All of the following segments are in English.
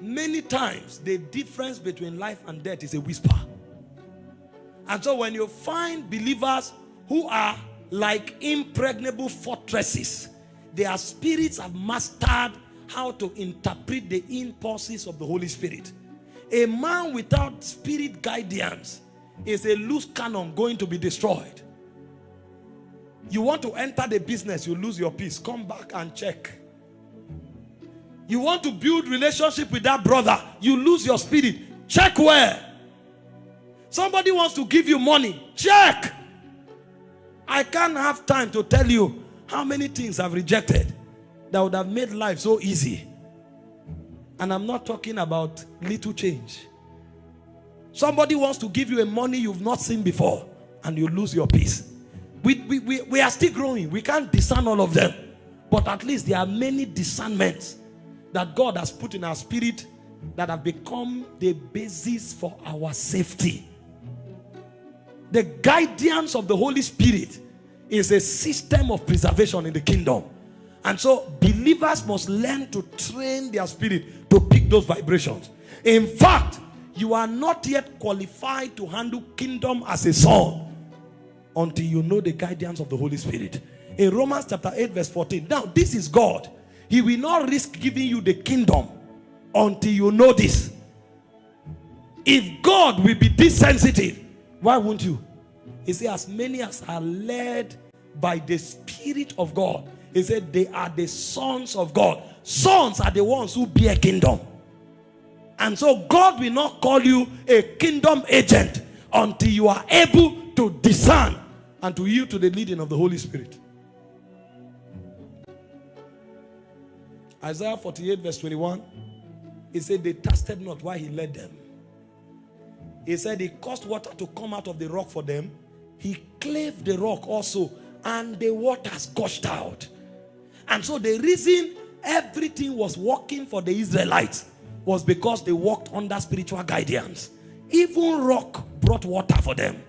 Many times, the difference between life and death is a whisper. And so when you find believers who are like impregnable fortresses, their spirits have mastered how to interpret the impulses of the Holy Spirit. A man without spirit guidance is a loose cannon going to be destroyed. You want to enter the business, you lose your peace. Come back and check. You want to build relationship with that brother, you lose your spirit. Check where. Somebody wants to give you money. Check. I can't have time to tell you how many things I've rejected that would have made life so easy. And I'm not talking about little change. Somebody wants to give you a money you've not seen before and you lose your peace. We, we, we, we are still growing. We can't discern all of them. But at least there are many discernments that God has put in our spirit that have become the basis for our safety. The guidance of the Holy Spirit is a system of preservation in the kingdom. And so believers must learn to train their spirit to pick those vibrations. In fact, you are not yet qualified to handle kingdom as a son until you know the guidance of the Holy Spirit. In Romans chapter 8 verse 14. Now this is God. He will not risk giving you the kingdom until you know this. If God will be this sensitive, why won't you? He said, as many as are led by the Spirit of God, he said, they are the sons of God. Sons are the ones who bear kingdom. And so God will not call you a kingdom agent until you are able to discern and to yield to the leading of the Holy Spirit. Isaiah 48 verse 21, he said they tasted not why he led them. He said he caused water to come out of the rock for them. He clave the rock also and the waters gushed out. And so the reason everything was working for the Israelites was because they walked under spiritual guidance. Even rock brought water for them.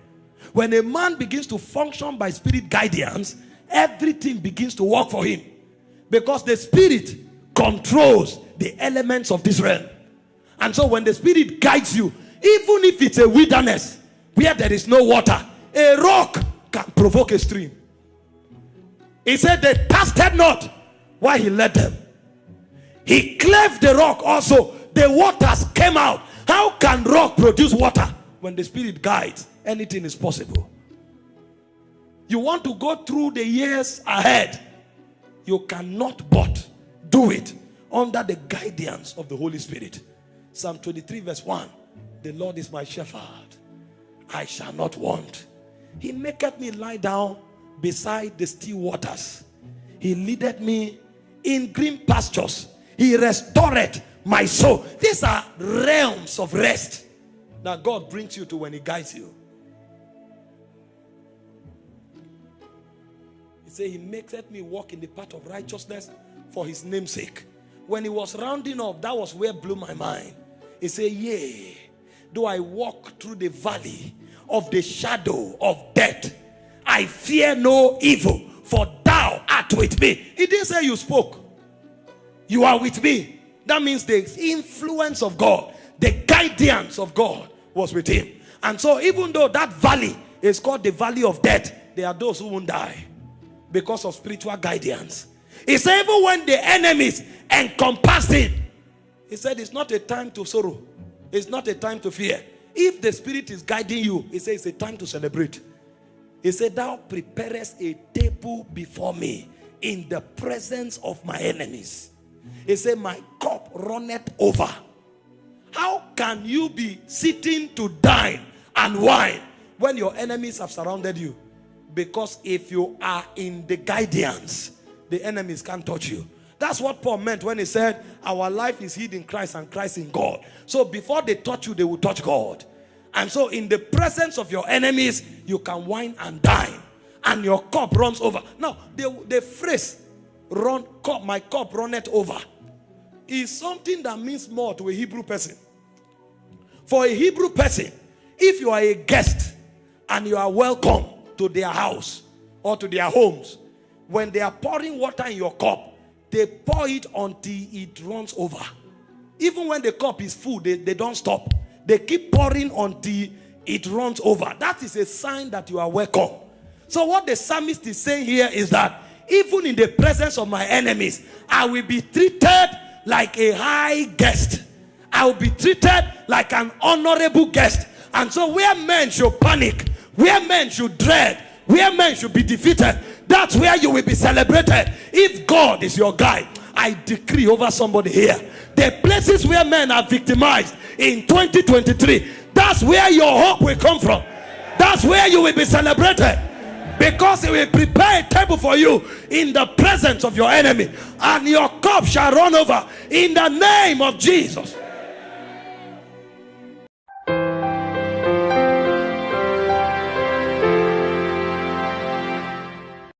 When a man begins to function by spirit guidance, everything begins to work for him. Because the spirit controls the elements of this realm. And so when the spirit guides you, even if it's a wilderness where there is no water, a rock can provoke a stream. He said they tasted not why he led them. He cleft the rock also. The waters came out. How can rock produce water? When the spirit guides, anything is possible. You want to go through the years ahead. You cannot but do it under the guidance of the Holy Spirit. Psalm 23 verse 1. The Lord is my shepherd. I shall not want. He maketh me lie down beside the still waters. He leadeth me in green pastures. He restored my soul. These are realms of rest that God brings you to when he guides you. He said, He maketh me walk in the path of righteousness for his namesake. When he was rounding up, that was where blew my mind. He said, Yea, though I walk through the valley of the shadow of death, I fear no evil, for thou art with me. He didn't say you spoke. You are with me. That means the influence of God, the guidance of God was with him. And so even though that valley is called the valley of death, there are those who won't die because of spiritual guidance. He said even when the enemies encompass it, he said it's not a time to sorrow. It's not a time to fear. If the spirit is guiding you, he said, it's a time to celebrate. He said, thou preparest a table before me in the presence of my enemies. He said, my cup runneth over. How can you be sitting to dine and wine when your enemies have surrounded you? Because if you are in the guidance, the enemies can't touch you. That's what Paul meant when he said, Our life is hid in Christ and Christ in God. So before they touch you, they will touch God. And so in the presence of your enemies, you can wine and dine. And your cup runs over. Now, the, the phrase, run, cup, my cup runneth over, is something that means more to a Hebrew person. For a Hebrew person, if you are a guest and you are welcome to their house or to their homes, when they are pouring water in your cup, they pour it until it runs over. even when the cup is full, they, they don't stop. They keep pouring until it runs over. That is a sign that you are welcome. So, what the psalmist is saying here is that even in the presence of my enemies, I will be treated like a high guest. I will be treated like an honorable guest. And so, where men should panic, where men should dread, where men should be defeated, that's where you will be celebrated. If God is your guide, I decree over somebody here the places where men are victimized in 2023, that's where your hope will come from. That's where you will be celebrated because he will prepare a table for you in the presence of your enemy, and your cup shall run over in the name of Jesus.